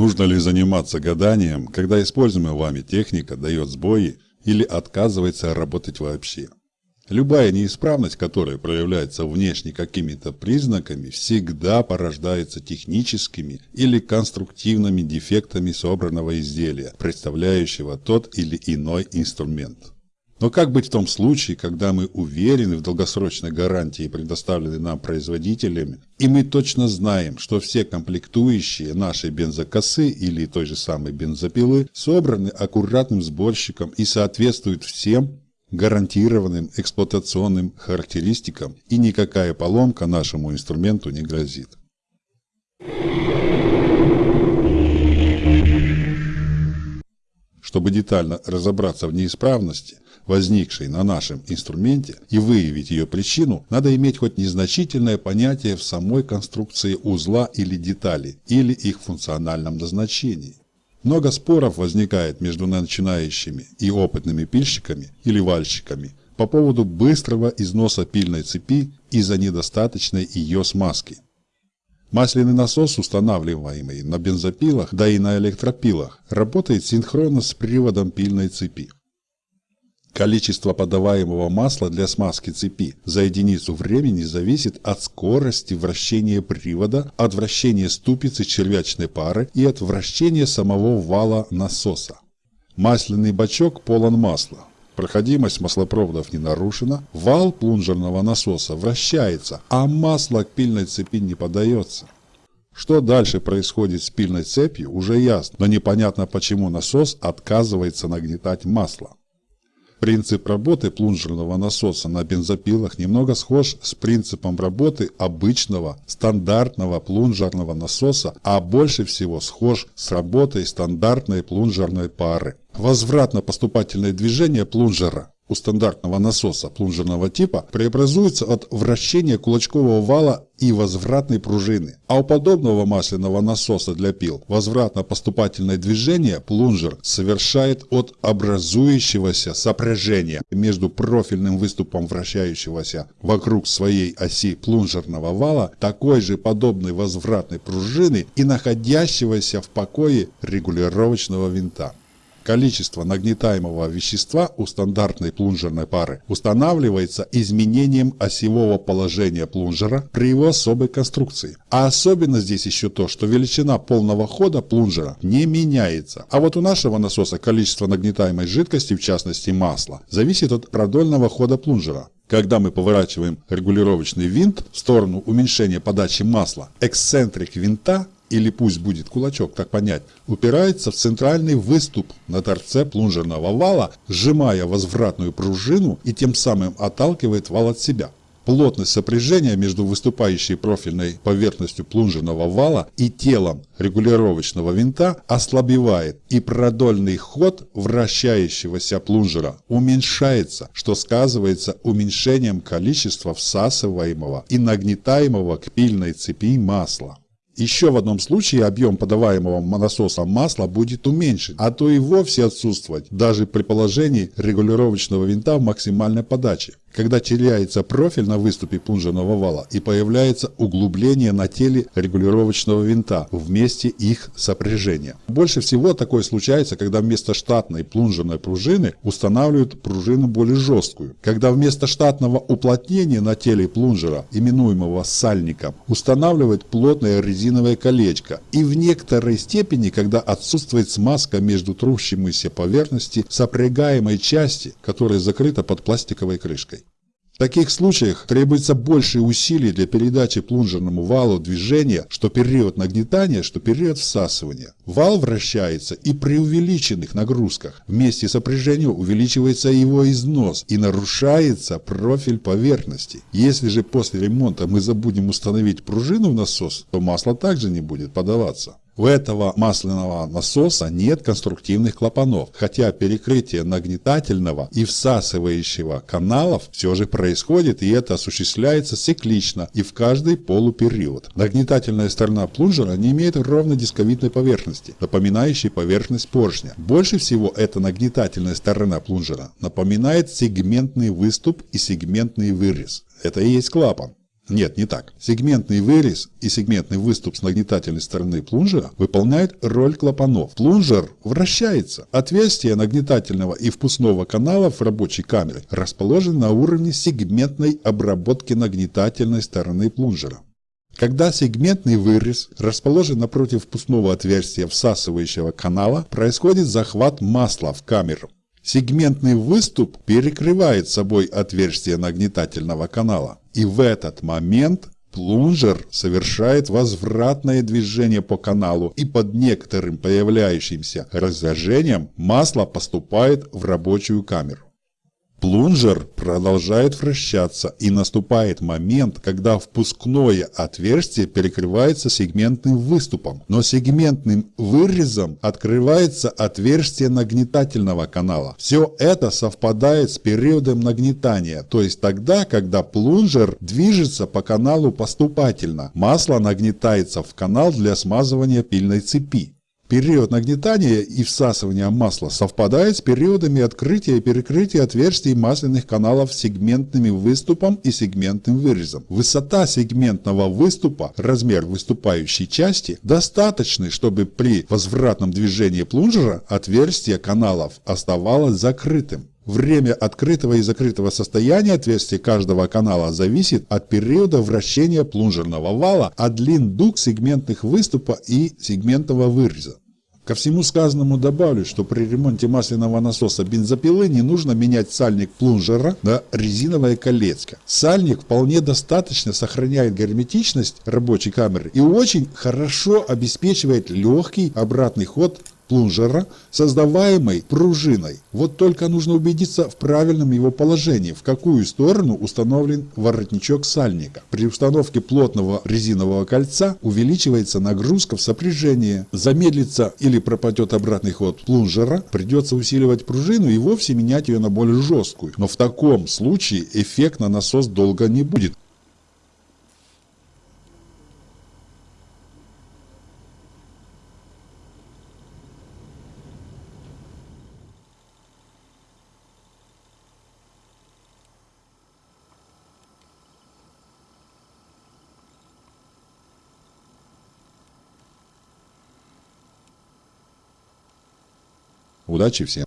Нужно ли заниматься гаданием, когда используемая вами техника дает сбои или отказывается работать вообще? Любая неисправность, которая проявляется внешне какими-то признаками, всегда порождается техническими или конструктивными дефектами собранного изделия, представляющего тот или иной инструмент. Но как быть в том случае, когда мы уверены в долгосрочной гарантии, предоставленной нам производителями, и мы точно знаем, что все комплектующие нашей бензокосы или той же самой бензопилы собраны аккуратным сборщиком и соответствуют всем гарантированным эксплуатационным характеристикам и никакая поломка нашему инструменту не грозит. Чтобы детально разобраться в неисправности, возникшей на нашем инструменте, и выявить ее причину, надо иметь хоть незначительное понятие в самой конструкции узла или детали, или их функциональном назначении. Много споров возникает между начинающими и опытными пильщиками или вальщиками по поводу быстрого износа пильной цепи из-за недостаточной ее смазки. Масляный насос, устанавливаемый на бензопилах, да и на электропилах, работает синхронно с приводом пильной цепи. Количество подаваемого масла для смазки цепи за единицу времени зависит от скорости вращения привода, от вращения ступицы червячной пары и от вращения самого вала насоса. Масляный бачок полон масла. Проходимость маслопроводов не нарушена, вал плунжерного насоса вращается, а масло к пильной цепи не подается. Что дальше происходит с пильной цепью, уже ясно, но непонятно почему насос отказывается нагнетать масло. Принцип работы плунжерного насоса на бензопилах немного схож с принципом работы обычного стандартного плунжерного насоса, а больше всего схож с работой стандартной плунжерной пары. Возвратно-поступательное движение плунжера у стандартного насоса плунжерного типа преобразуется от вращения кулачкового вала и возвратной пружины. А у подобного масляного насоса для пил возвратно-поступательное движение плунжер совершает от образующегося сопряжения между профильным выступом вращающегося вокруг своей оси плунжерного вала такой же подобной возвратной пружины и находящегося в покое регулировочного винта. Количество нагнетаемого вещества у стандартной плунжерной пары устанавливается изменением осевого положения плунжера при его особой конструкции. А особенно здесь еще то, что величина полного хода плунжера не меняется. А вот у нашего насоса количество нагнетаемой жидкости, в частности масла, зависит от продольного хода плунжера. Когда мы поворачиваем регулировочный винт в сторону уменьшения подачи масла, эксцентрик винта или пусть будет кулачок, так понять, упирается в центральный выступ на торце плунжерного вала, сжимая возвратную пружину и тем самым отталкивает вал от себя. Плотность сопряжения между выступающей профильной поверхностью плунжерного вала и телом регулировочного винта ослабевает, и продольный ход вращающегося плунжера уменьшается, что сказывается уменьшением количества всасываемого и нагнетаемого к пильной цепи масла. Еще в одном случае объем подаваемого насосом масла будет уменьшен, а то и вовсе отсутствовать, даже при положении регулировочного винта в максимальной подаче когда теряется профиль на выступе плунжерного вала и появляется углубление на теле регулировочного винта в месте их сопряжения. Больше всего такое случается, когда вместо штатной плунжерной пружины устанавливают пружину более жесткую. Когда вместо штатного уплотнения на теле плунжера, именуемого сальником, устанавливают плотное резиновое колечко. И в некоторой степени, когда отсутствует смазка между трущимися поверхности сопрягаемой части, которая закрыта под пластиковой крышкой. В таких случаях требуется больше усилий для передачи плунжерному валу движения, что период нагнетания, что период всасывания. Вал вращается и при увеличенных нагрузках. Вместе сопряжением увеличивается его износ и нарушается профиль поверхности. Если же после ремонта мы забудем установить пружину в насос, то масло также не будет подаваться. У этого масляного насоса нет конструктивных клапанов, хотя перекрытие нагнетательного и всасывающего каналов все же происходит и это осуществляется циклично и в каждый полупериод. Нагнетательная сторона плунжера не имеет ровной дисковидной поверхности, напоминающей поверхность поршня. Больше всего эта нагнетательная сторона плунжера напоминает сегментный выступ и сегментный вырез. Это и есть клапан. Нет, не так. Сегментный вырез и сегментный выступ с нагнетательной стороны плунжера выполняют роль клапанов. Плунжер вращается. Отверстия нагнетательного и впускного каналов в рабочей камере расположены на уровне сегментной обработки нагнетательной стороны плунжера. Когда сегментный вырез расположен напротив впускного отверстия всасывающего канала, происходит захват масла в камеру. Сегментный выступ перекрывает собой отверстие нагнетательного канала. И в этот момент плунжер совершает возвратное движение по каналу и под некоторым появляющимся разожжением масло поступает в рабочую камеру. Плунжер продолжает вращаться и наступает момент, когда впускное отверстие перекрывается сегментным выступом, но сегментным вырезом открывается отверстие нагнетательного канала. Все это совпадает с периодом нагнетания, то есть тогда, когда плунжер движется по каналу поступательно. Масло нагнетается в канал для смазывания пильной цепи. Период нагнетания и всасывания масла совпадает с периодами открытия и перекрытия отверстий масляных каналов сегментным выступом и сегментным вырезом. Высота сегментного выступа, размер выступающей части, достаточны, чтобы при возвратном движении плунжера отверстие каналов оставалось закрытым. Время открытого и закрытого состояния отверстия каждого канала зависит от периода вращения плунжерного вала, от длин дуг сегментных выступа и сегментного выреза. Ко всему сказанному добавлю, что при ремонте масляного насоса бензопилы не нужно менять сальник плунжера на резиновое колечко. Сальник вполне достаточно сохраняет герметичность рабочей камеры и очень хорошо обеспечивает легкий обратный ход плунжера, создаваемой пружиной. Вот только нужно убедиться в правильном его положении, в какую сторону установлен воротничок сальника. При установке плотного резинового кольца увеличивается нагрузка в сопряжении. Замедлится или пропадет обратный ход плунжера, придется усиливать пружину и вовсе менять ее на более жесткую. Но в таком случае эффект на насос долго не будет. Удачи всем!